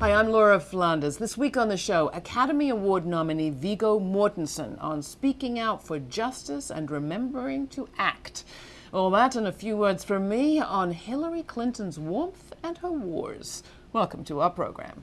Hi, I'm Laura Flanders. This week on the show, Academy Award nominee Viggo Mortensen on speaking out for justice and remembering to act. All that and a few words from me on Hillary Clinton's warmth and her wars. Welcome to our program.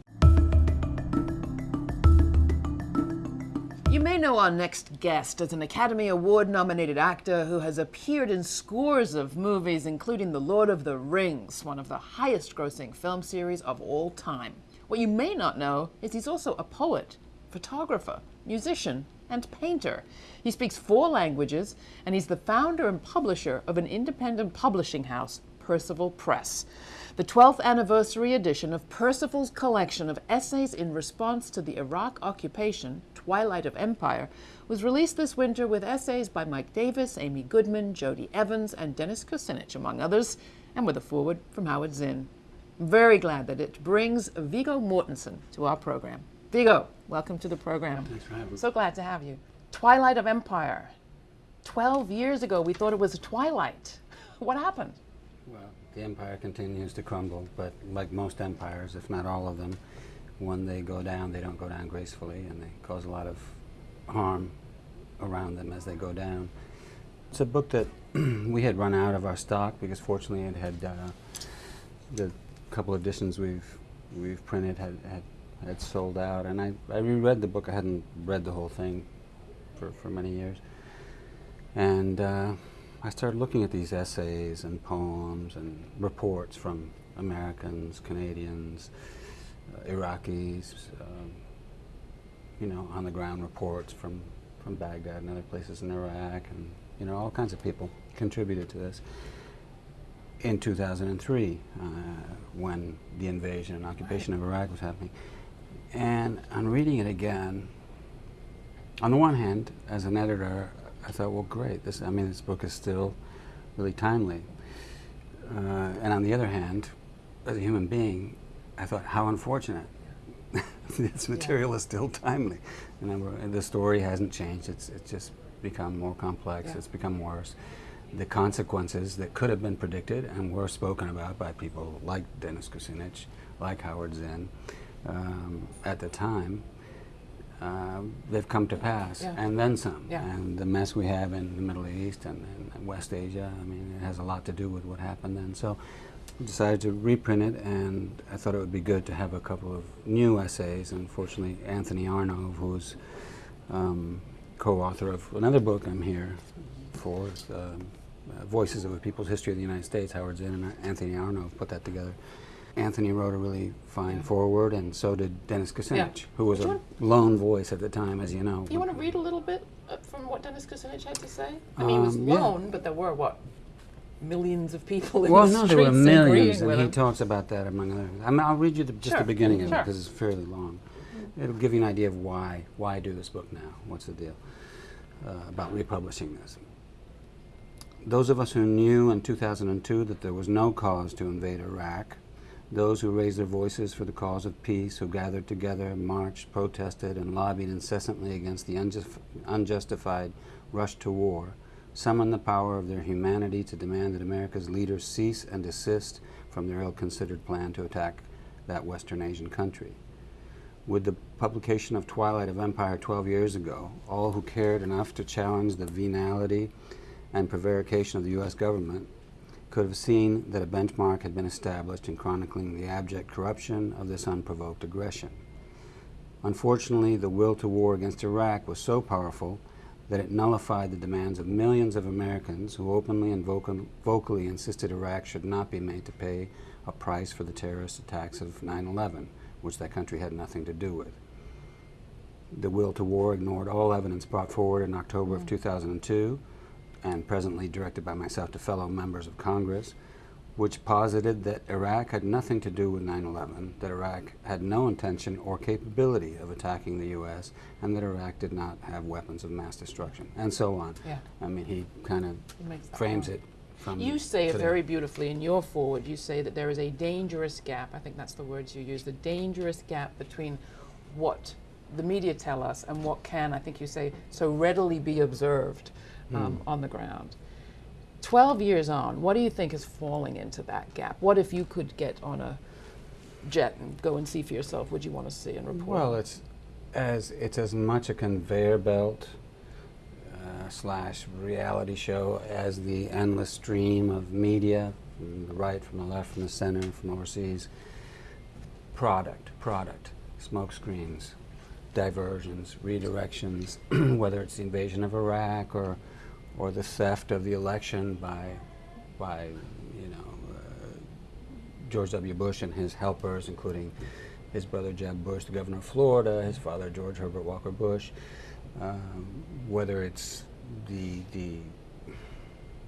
You may know our next guest as an Academy Award nominated actor who has appeared in scores of movies, including The Lord of the Rings, one of the highest grossing film series of all time. What you may not know is he's also a poet, photographer, musician, and painter. He speaks four languages, and he's the founder and publisher of an independent publishing house, Percival Press. The 12th anniversary edition of Percival's collection of essays in response to the Iraq occupation, Twilight of Empire, was released this winter with essays by Mike Davis, Amy Goodman, Jodie Evans, and Dennis Kucinich, among others, and with a foreword from Howard Zinn. Very glad that it brings Viggo Mortensen to our program. Viggo, welcome to the program. Thanks for having me. So glad to have you. Twilight of Empire. 12 years ago, we thought it was a twilight. What happened? Well, the empire continues to crumble, but like most empires, if not all of them, when they go down, they don't go down gracefully, and they cause a lot of harm around them as they go down. It's a book that we had run out of our stock because fortunately it had uh, the couple editions we've we've printed had, had had sold out, and I, I reread the book. I hadn't read the whole thing for, for many years, and uh, I started looking at these essays and poems and reports from Americans, Canadians, uh, Iraqis, um, you know, on the ground reports from from Baghdad and other places in Iraq, and you know, all kinds of people contributed to this in 2003 uh, when the invasion and occupation right. of Iraq was happening. And on reading it again, on the one hand, as an editor, I thought, well, great. This, I mean, this book is still really timely. Uh, and on the other hand, as a human being, I thought, how unfortunate. this material yeah. is still timely. And the story hasn't changed. It's, it's just become more complex. Yeah. It's become worse the consequences that could have been predicted and were spoken about by people like Dennis Kucinich, like Howard Zinn, um, at the time, uh, they've come to pass, yeah. and then some. Yeah. And the mess we have in the Middle East and, and, West Asia, I mean, it has a lot to do with what happened then. So we decided to reprint it, and I thought it would be good to have a couple of new essays. Unfortunately, Anthony Arnove, who's um, co-author of another book I'm here for, um, uh, Voices of a People's History of the United States, Howard Zinn and Anthony Arnove put that together. Anthony wrote a really fine yeah. foreword, and so did Dennis Kucinich, yeah. who was a lone voice at the time, as you know. You want to read a little bit uh, from what Dennis Kucinich had to say? I mean, um, he was um, lone, yeah. but there were, what, millions of people in well, the no, streets there were millions, and he talks about that among other things. I mean, I'll read you the, just sure. the beginning of sure. it because it's fairly long. It'll give you an idea of why why do this book now. What's the deal uh, about republishing this? Those of us who knew in 2002 that there was no cause to invade Iraq, those who raised their voices for the cause of peace, who gathered together, marched, protested, and lobbied incessantly against the unjust, unjustified rush to war, summoned the power of their humanity to demand that America's leaders cease and desist from their ill-considered plan to attack that Western Asian country. With the publication of Twilight of Empire 12 years ago, all who cared enough to challenge the venality and prevarication of the U.S. government could have seen that a benchmark had been established in chronicling the abject corruption of this unprovoked aggression. Unfortunately, the will to war against Iraq was so powerful that it nullified the demands of millions of Americans who openly and vocal vocally insisted Iraq should not be made to pay a price for the terrorist attacks of 9-11, which that country had nothing to do with. The will to war ignored all evidence brought forward in October mm. of 2002 and presently directed by myself to fellow members of Congress, which posited that Iraq had nothing to do with 9-11, that Iraq had no intention or capability of attacking the U.S., and that Iraq did not have weapons of mass destruction, and so on. Yeah. I mean, he kind of frames it from You say it very beautifully in your foreword. You say that there is a dangerous gap, I think that's the words you use, the dangerous gap between what the media tell us and what can, I think you say, so readily be observed um, mm. on the ground. 12 years on, what do you think is falling into that gap? What if you could get on a jet and go and see for yourself? Would you want to see and report? Well, it's as it's as much a conveyor belt uh, slash reality show as the endless stream of media from the right, from the left, from the center, from overseas. Product, product, smoke screens, diversions, redirections, whether it's the invasion of Iraq or or the theft of the election by by you know uh, George W. Bush and his helpers, including his brother Jeb Bush, the governor of Florida, his father George Herbert Walker Bush, um, whether it's the the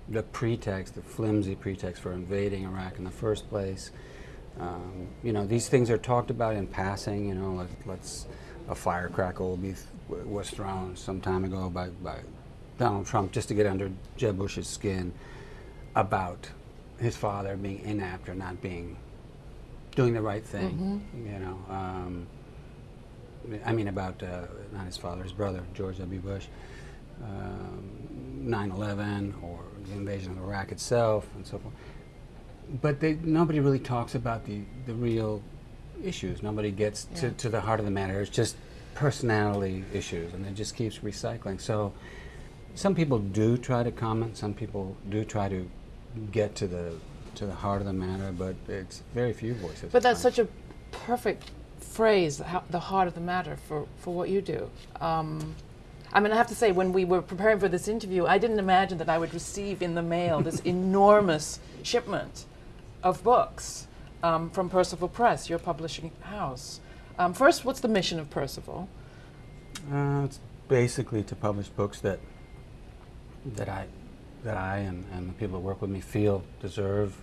the pretext, the flimsy pretext for invading Iraq in the first place. Um, you know, these things are talked about in passing. You know, let, let's a firecracker will be was thrown some time ago by, by Donald Trump just to get under Jeb Bush's skin about his father being inept or not being doing the right thing. You know, um, I mean about uh, not his father, his brother George W. Bush, um, 9/11 or the invasion of Iraq itself, and so forth. But they, nobody really talks about the, the real issues. Nobody gets to, to the heart of the matter. It's just personality issues, and it just keeps recycling. So some people do try to comment. Some people do try to get to the to the heart of the matter, but it's very few voices. But that's find. such a perfect phrase, the heart of the matter for, for what you do. Um, I mean, I have to say, when we were preparing for this interview, I didn't imagine that I would receive in the mail this enormous shipment of books um, from Percival Press, your publishing house. Um, first, what's the mission of Percival? Uh, it's basically to publish books that that I that I and, and the people that work with me feel deserve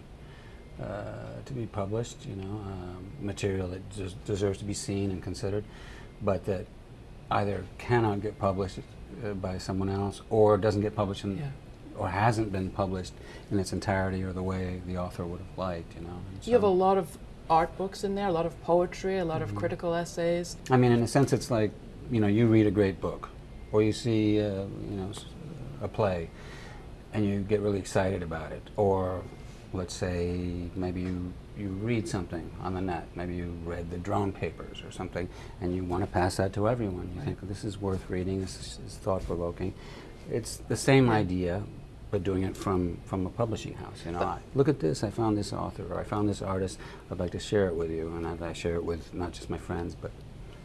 uh, to be published. You know, um, material that des- deserves to be seen and considered, but that either cannot get published uh, by someone else or doesn't get published in, Yeah. or hasn't been published in its entirety or the way the author would have liked. You know. You have a lot of art books in there, a lot of poetry, a lot of critical essays. I mean, in a sense, it's like you know, you read a great book, or you see, uh, you know, a play, and you get really excited about it. Or, let's say, maybe you you read something on the net. Maybe you read the drone papers or something, and you want to pass that to everyone. You think this is worth reading. This is, is thought provoking. It's the same idea, but doing it from from a publishing house. You know, I, look at this. I found this author, or I found this artist. I'd like to share it with you, and I'd, I share it with not just my friends, but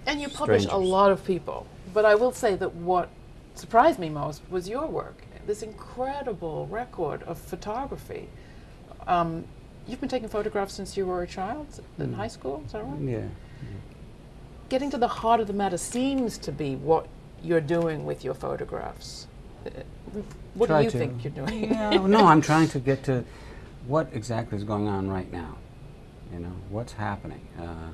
And you publish a lot of people. But I will say that what surprised me most was your work. This incredible record of photography. Um, you've been taking photographs since you were a child in high school, is that right? yeah. Getting to the heart of the matter seems to be what you're doing with your photographs. Uh, What Try do you to. think you're doing? Yeah, no, I'm trying to get to what exactly is going on right now. You know, what's happening. Uh,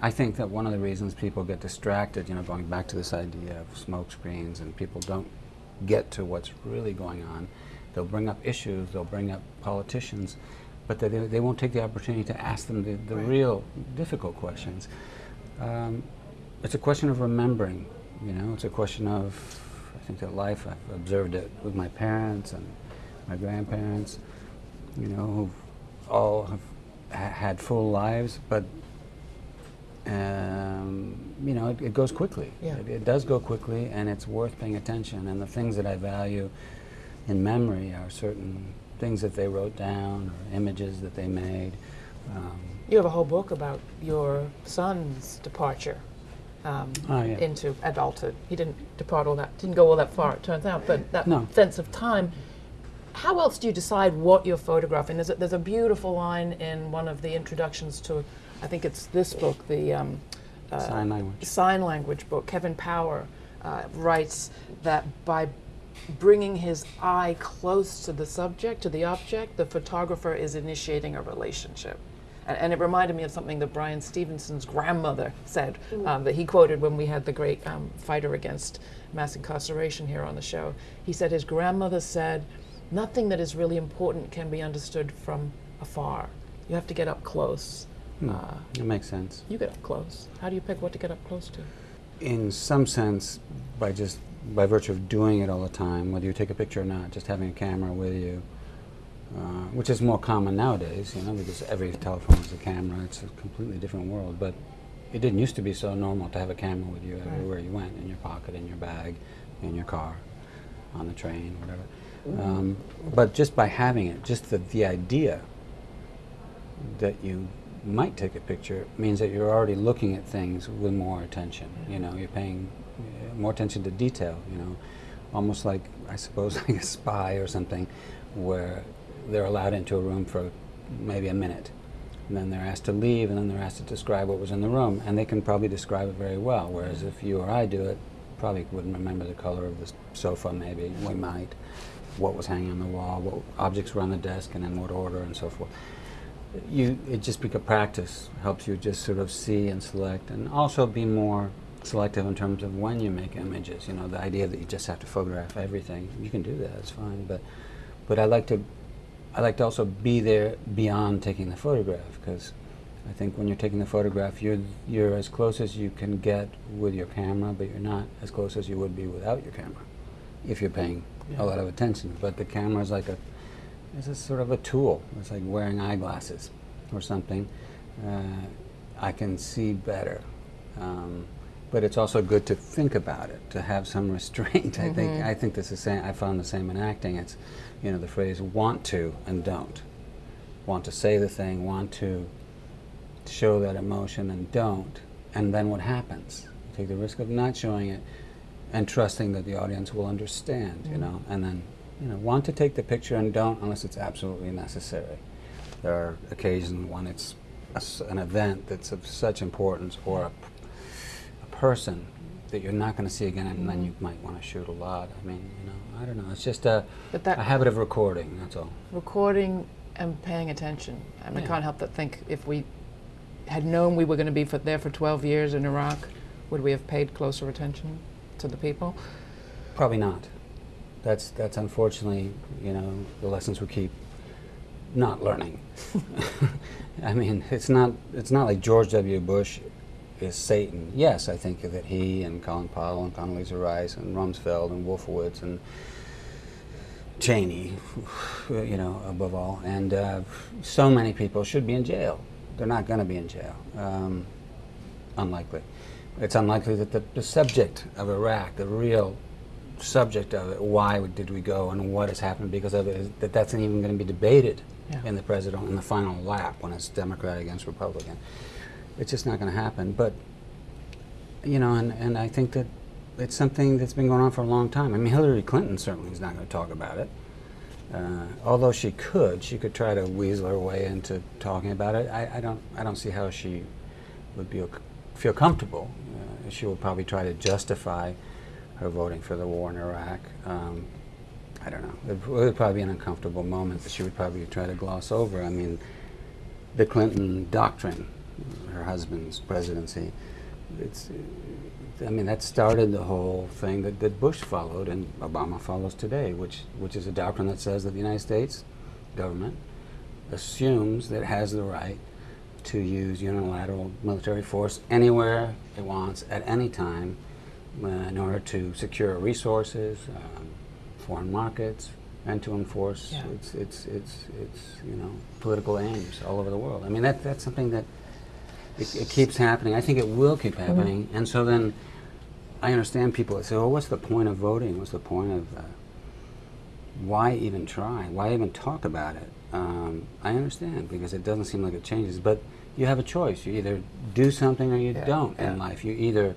I think that one of the reasons people get distracted, you know, going back to this idea of smoke screens and people don't get to what's really going on, they'll bring up issues, they'll bring up politicians, but they, they won't take the opportunity to ask them the, the Right. real difficult questions. Um, it's a question of remembering, you know, it's a question of, I think that life, I've observed it with my parents and my grandparents, you know, who all have had full lives, but, you know, it, it goes quickly. Yeah. It, it does go quickly, and it's worth paying attention. And the things that I value in memory are certain things that they wrote down or images that they made. Um, You have a whole book about your son's departure um, Oh, yeah. into adulthood. He didn't depart all that, didn't go all that far, it turns out, but that No. sense of time. How else do you decide what you're photographing? There's a, there's a beautiful line in one of the introductions to, I think it's this book, the um, uh, Sign language. sign language book. Kevin Power uh, writes that by bringing his eye close to the subject, to the object, the photographer is initiating a relationship. And, and it reminded me of something that Bryan Stevenson's grandmother said um, that he quoted when we had the great um, fighter against mass incarceration here on the show. He said his grandmother said, Nothing that is really important can be understood from afar. You have to get up close. Hmm. Uh, It makes sense. you get up close. How do you pick what to get up close to? in some sense, by just by virtue of doing it all the time, whether you take a picture or not, just having a camera with you, uh, which is more common nowadays, you know, because every telephone has a camera. It's a completely different world. But it didn't used to be so normal to have a camera with you right. everywhere you went, in your pocket, in your bag, in your car, on the train, whatever. Um, but just by having it, just the, the idea that you might take a picture means that you're already looking at things with more attention. You know, you're paying uh, more attention to detail. You know, almost like I suppose like a spy or something, where they're allowed into a room for maybe a minute, and then they're asked to leave, and then they're asked to describe what was in the room, and they can probably describe it very well. Whereas if you or I do it, probably wouldn't remember the color of the sofa. Maybe we might, what was hanging on the wall, what objects were on the desk, and in what order, and so forth you it just become practice helps you just sort of see and select and also be more selective in terms of when you make images you know the idea that you just have to photograph everything you can do that it's fine but but I like to I like to also be there beyond taking the photograph because I think when you're taking the photograph you're you're as close as you can get with your camera but you're not as close as you would be without your camera if you're paying yeah. a lot of attention but the camera is like a it's a sort of a tool. It's like wearing eyeglasses or something. Uh, I can see better. Um, but it's also good to think about it, to have some restraint. Mm -hmm. I think mm-hmm. I think this is same. I found the same in acting. It's you know the phrase "want to" and "don't." Want to say the thing, want to show that emotion, and don't. And then what happens? You take the risk of not showing it, and trusting that the audience will understand. Mm -hmm. You know, and then you know, want to take the picture and don't unless it's absolutely necessary. There are occasions when it's a, an event that's of such importance or a, a person that you're not going to see again and mm -hmm. then you might want to shoot a lot. I mean, you know, I don't know. It's just a, a habit of recording, that's all. Recording and paying attention. I mean, yeah. I can't help but think if we had known we were going to be for, there for 12 years in Iraq, would we have paid closer attention to the people? Probably not that's that's unfortunately you know the lessons we keep not learning. I mean, it's not it's not like George W. Bush is Satan. Yes, I think that he and Colin Powell and Condoleezza Rice and Rumsfeld and Wolfowitz and Cheney, you know, above all, and uh, so many people should be in jail. They're not going to be in jail. Um, unlikely. It's unlikely that the, the subject of Iraq, the real subject of it, why did we go and what has happened because of it, is that that's not even going to be debated yeah. in the president in the final lap when it's Democrat against Republican. It's just not going to happen. But, you know, and, and I think that it's something that's been going on for a long time. I mean, Hillary Clinton certainly is not going to talk about it. Uh, although she could, she could try to weasel her way into talking about it. I, I don't, I don't see how she would be feel comfortable. Uh, she would probably try to justify her voting for the war in Iraq. Um, I don't know. It would probably be an uncomfortable moment that she would probably try to gloss over. I mean, the Clinton doctrine, her husband's presidency, it's, I mean, that started the whole thing that, that Bush followed and Obama follows today, which, which is a doctrine that says that the United States government assumes that it has the right to use unilateral military force anywhere it wants at any time in order to secure resources, um, foreign markets, and to enforce yeah. its, its, its, its, you know, political aims all over the world. I mean, that, that's something that it, it keeps happening. I think it will keep mm-hmm. happening. Mm -hmm. And so then I understand people that say, well, what's the point of voting? What's the point of, uh, why even try? Why even talk about it? Um, I understand because it doesn't seem like it changes. But you have a choice. You either do something or you yeah. don't yeah. in life. You either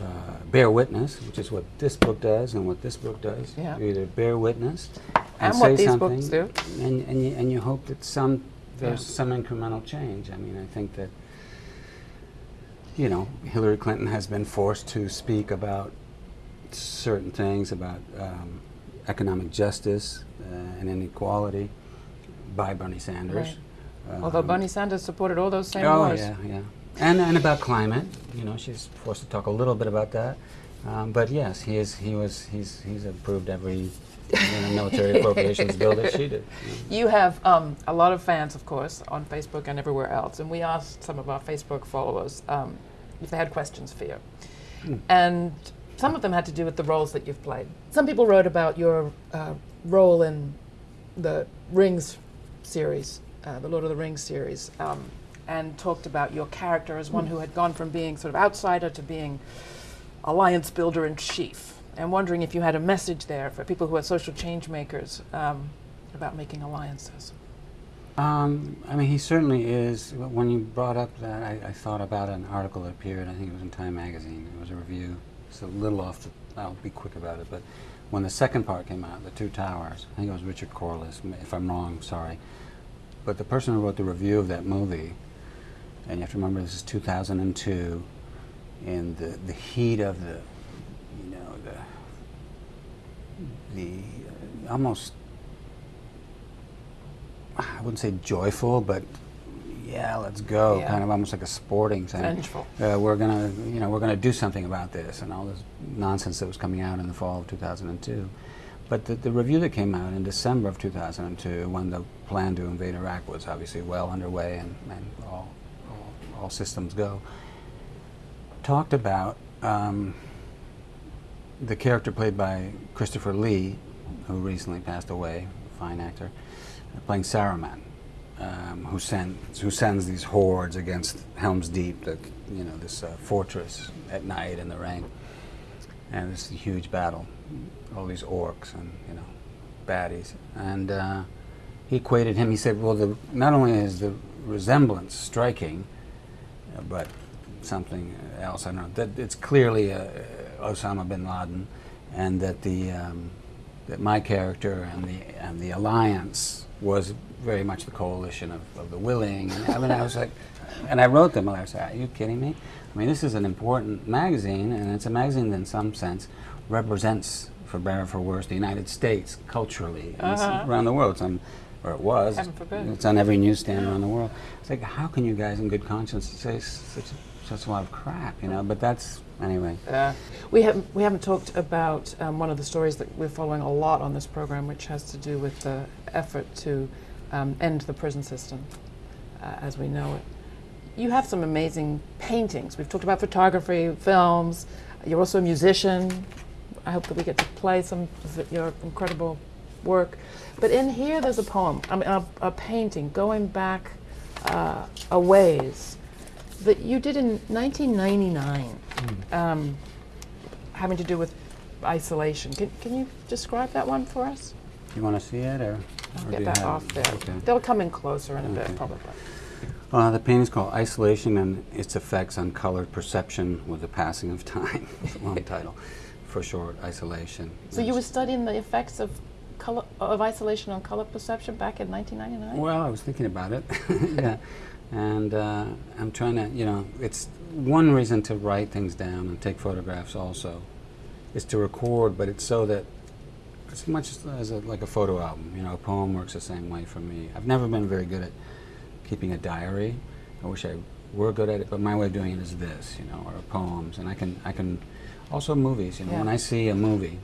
uh, bear witness, which is what this book does and what this book does. Yeah. You either bear witness and, and say these something, books do. And, and, you, and you hope that some there's yeah. some incremental change. I mean, I think that you know Hillary Clinton has been forced to speak about certain things about um, economic justice uh, and inequality by Bernie Sanders. Right. Um, Although Bernie Sanders supported all those same oh, wars. yeah, yeah and, and about climate. You know, she's forced to talk a little bit about that. Um, but yes, he is. He was. He's. He's approved every you know, military appropriations bill that she did. You have um, a lot of fans, of course, on Facebook and everywhere else. And we asked some of our Facebook followers um, if they had questions for you, hmm. and some of them had to do with the roles that you've played. Some people wrote about your uh, role in the Rings series, uh, the Lord of the Rings series, um, and talked about your character as one who had gone from being sort of outsider to being alliance builder in chief. And wondering if you had a message there for people who are social change makers um, about making alliances. Um, I mean, he certainly is. When you brought up that, I, I, thought about an article that appeared, I think it was in Time Magazine. It was a review. It's a little off the, I'll be quick about it, but when the second part came out, The Two Towers, I think it was Richard Corliss, if I'm wrong, sorry. But the person who wrote the review of that movie, and you have to remember this is 2002, in the, the heat of the, you know, the, the uh, almost I wouldn't say joyful, but yeah, let's go, yeah. kind of almost like a sporting thing. Vengeful. Uh, we're gonna, you know, we're gonna do something about this, and all this nonsense that was coming out in the fall of 2002. But the, the review that came out in December of 2002, when the plan to invade Iraq was obviously well underway and, and all, all, systems go, talked about um, the character played by Christopher Lee, who recently passed away, fine actor playing Saruman, um, who sends who sends these hordes against Helm's Deep, the you know this uh, fortress at night in the rain, and a huge battle, all these orcs and you know baddies, and uh, he equated him. He said, well, the, not only is the resemblance striking, but something else. I don't know that it's clearly uh, Osama bin Laden, and that the um, that my character and the and the alliance was very much the coalition of, of the willing. And I mean, I was like, and I wrote them. I was like, are you kidding me? I mean, this is an important magazine, and it's a magazine that, in some sense, represents, for better or for worse, the United States culturally uh -huh. around the world. It's on, or it was. It's on every newsstand around the world. It's like, how can you guys, in good conscience, say such such a lot of crap, you know? But that's anyway. Uh, we haven't we haven't talked about um, one of the stories that we're following a lot on this program, which has to do with the effort to um, end the prison system uh, as we know it. You have some amazing paintings. We've talked about photography, films. You're also a musician. I hope that we get to play some of your incredible work. But in here, there's a poem, I mean, a, a painting going back uh, a ways that you did in 1999, mm. um, having to do with isolation. Can, can you describe that one for us? You want to see it, or, or get that off there? Okay. They'll come in closer in a okay. bit, probably. Uh, the painting is called Isolation and its Effects on Colored Perception with the Passing of Time. long title. For short, Isolation. So you were studying the effects of color, of isolation on color perception back in 1999? Well, I was thinking about it. yeah. And uh, I'm trying to, you know, it's one reason to write things down and take photographs also is to record, but it's so that as much as a, like a photo album, you know, a poem works the same way for me. I've never been very good at keeping a diary. I wish I were good at it, but my way of doing it is this, you know, or poems, and I can, I can, also movies. You know, yeah. when I see a movie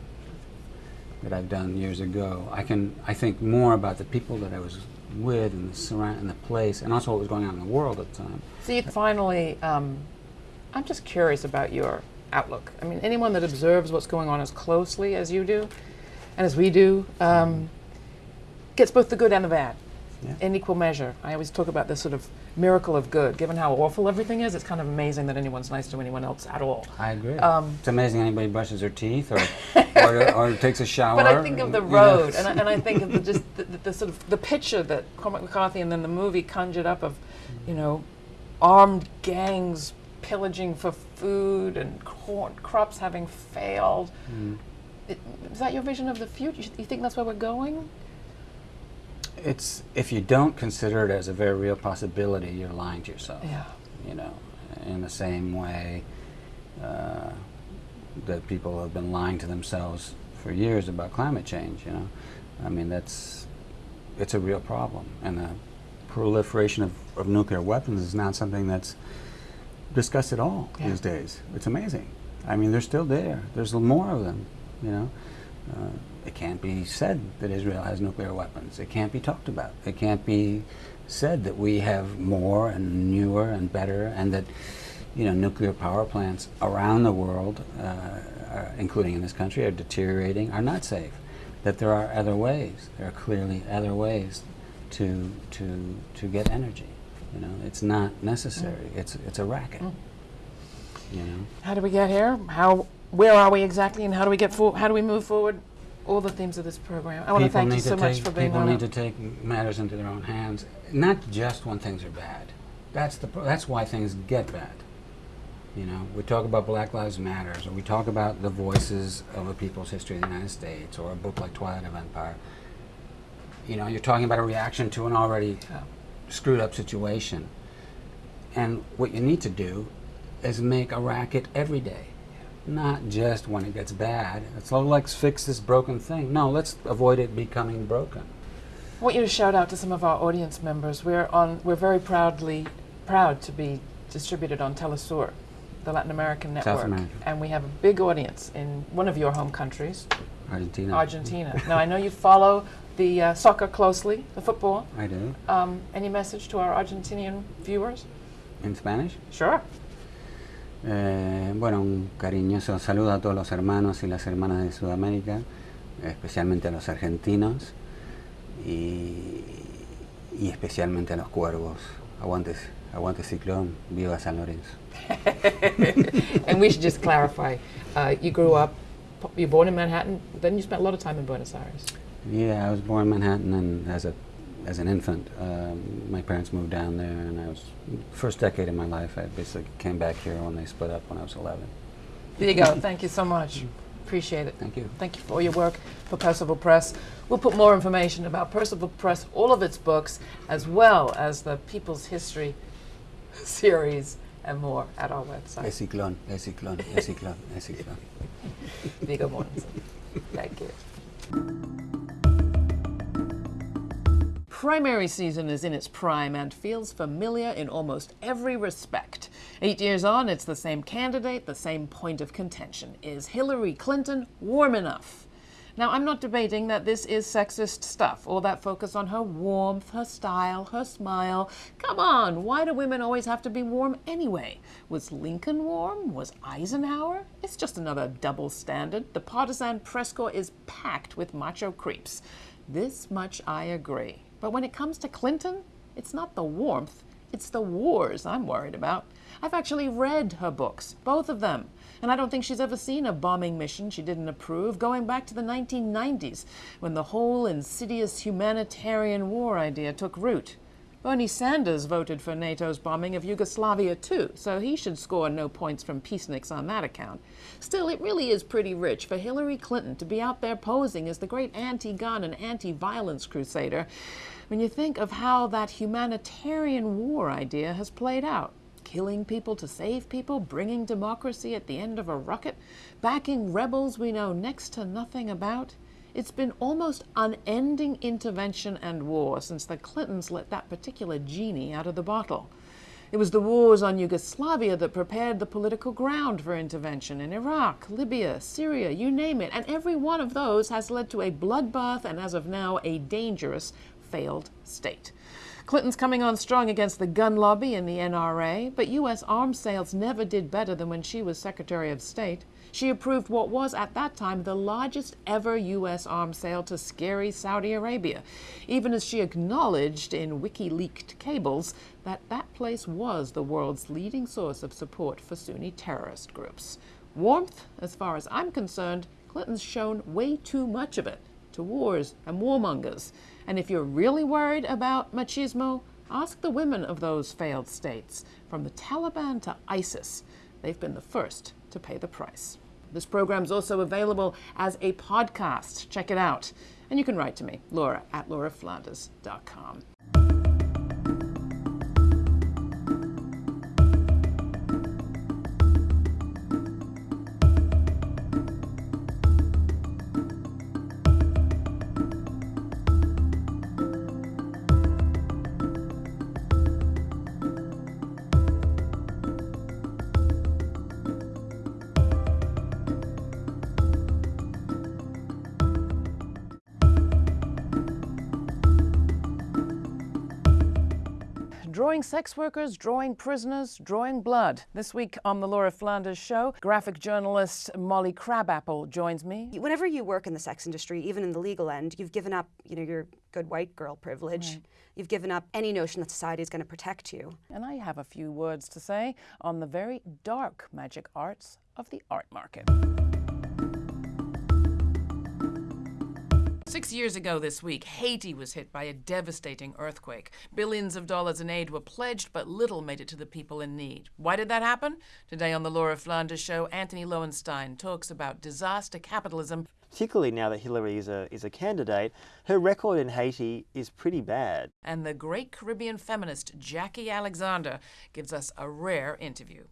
that I've done years ago, I can, I think more about the people that I was with and the surround and the place, and also what was going on in the world at the time. So you finally, um, I'm just curious about your outlook. I mean, anyone that observes what's going on as closely as you do, and as we do, um, gets both the good and the bad yeah. in equal measure. I always talk about this sort of miracle of good. Given how awful everything is, it's kind of amazing that anyone's nice to anyone else at all. I agree. Um, it's amazing anybody brushes their teeth or, or, or, takes a shower. But I think of the road, and I, and I think of the, just the, the, the, sort of the picture that Cormac McCarthy and then the movie conjured up of, you know, armed gangs pillaging for food and crops having failed. Mm. It, is that your vision of the future? You think that's where we're going? It's if you don't consider it as a very real possibility, you're lying to yourself. Yeah. You know, in the same way uh, that people have been lying to themselves for years about climate change. You know, I mean that's it's a real problem, and the proliferation of, of nuclear weapons is not something that's discussed at all yeah. these days. It's amazing. I mean, they're still there. There's more of them. You know. Uh, it can't be said that Israel has nuclear weapons. It can't be talked about. It can't be said that we have more and newer and better, and that you know nuclear power plants around the world, uh, are, including in this country, are deteriorating, are not safe. that there are other ways. There are clearly other ways to to to get energy. You know, it's not necessary. Mm. It's it's a racket. You know. How do we get here? How? Where are we exactly, and how do we get for, How do we move forward? All the themes of this program. I want to thank you so much for being People on. need it. to take matters into their own hands, not just when things are bad. That's the that's why things get bad. You know, we talk about Black Lives Matters, or we talk about the voices of a people's history of the United States, or a book like Twilight of Empire. You know, you're talking about a reaction to an already Yeah. screwed up situation. And what you need to do is make a racket every day, not just when it gets bad. It's all let's fix this broken thing. No, let's avoid it becoming broken. I want you to shout out to some of our audience members. We're on. We're very proudly proud to be distributed on Telesur, the Latin American network, America. and we have a big audience in one of your home countries, Argentina. Argentina. now I know you follow the uh, soccer closely, the football. I do. Um, any message to our Argentinian viewers? In Spanish. Sure. Eh, bueno, un cariñoso saludo a todos los hermanos y las hermanas de Sudamérica, especialmente a los argentinos y, y especialmente a los cuervos. Aguante, aguante Ciclón, viva San Lorenzo. and we should just clarify. Uh, you grew up. You were born in Manhattan. Then you spent a lot of time in Buenos Aires. Yeah, I was born in Manhattan, and as a as an infant, um, my parents moved down there, and I was first decade of my life. I basically came back here when they split up when I was 11. There you go. Thank you so much. Appreciate it. Thank you. Thank you for all your work for Percival Press. We'll put more information about Percival Press, all of its books, as well as the People's History series and more at our website. ciclón, es ciclón, es ciclón, es ciclón. Viggo Mortensen. Thank you. Primary season is in its prime and feels familiar in almost every respect. Eight years on, it's the same candidate, the same point of contention. Is Hillary Clinton warm enough? Now, I'm not debating that this is sexist stuff, or that focus on her warmth, her style, her smile. Come on, why do women always have to be warm anyway? Was Lincoln warm? Was Eisenhower? It's just another double standard. The partisan press corps is packed with macho creeps. This much I agree. But when it comes to Clinton, it's not the warmth, it's the wars I'm worried about. I've actually read her books, both of them, and I don't think she's ever seen a bombing mission she didn't approve, going back to the 1990s when the whole insidious humanitarian war idea took root. Bernie Sanders voted for NATO's bombing of Yugoslavia too, so he should score no points from peaceniks on that account. Still, it really is pretty rich for Hillary Clinton to be out there posing as the great anti gun and anti violence crusader when you think of how that humanitarian war idea has played out. Killing people to save people, bringing democracy at the end of a rocket, backing rebels we know next to nothing about. It's been almost unending intervention and war since the Clintons let that particular genie out of the bottle. It was the wars on Yugoslavia that prepared the political ground for intervention in Iraq, Libya, Syria, you name it. And every one of those has led to a bloodbath and, as of now, a dangerous failed state. Clinton's coming on strong against the gun lobby and the NRA, but U.S. arms sales never did better than when she was Secretary of State. She approved what was at that time the largest ever U.S. arms sale to scary Saudi Arabia, even as she acknowledged in WikiLeaked cables that that place was the world's leading source of support for Sunni terrorist groups. Warmth, as far as I'm concerned, Clinton's shown way too much of it to wars and warmongers. And if you're really worried about machismo, ask the women of those failed states. From the Taliban to ISIS, they've been the first to pay the price. This program is also available as a podcast. Check it out. And you can write to me, Laura at lauraflanders.com. drawing sex workers, drawing prisoners, drawing blood. This week on the Laura Flanders Show, graphic journalist Molly Crabapple joins me. Whenever you work in the sex industry, even in the legal end, you've given up, you know, your good white girl privilege. Right. You've given up any notion that society is going to protect you. And I have a few words to say on the very dark magic arts of the art market. Six years ago this week, Haiti was hit by a devastating earthquake. Billions of dollars in aid were pledged, but little made it to the people in need. Why did that happen? Today on the Laura Flanders Show, Antony Loewenstein talks about disaster capitalism. Particularly now that Hillary is a, is a candidate, her record in Haiti is pretty bad. And the great Caribbean feminist Jacqui Alexander gives us a rare interview.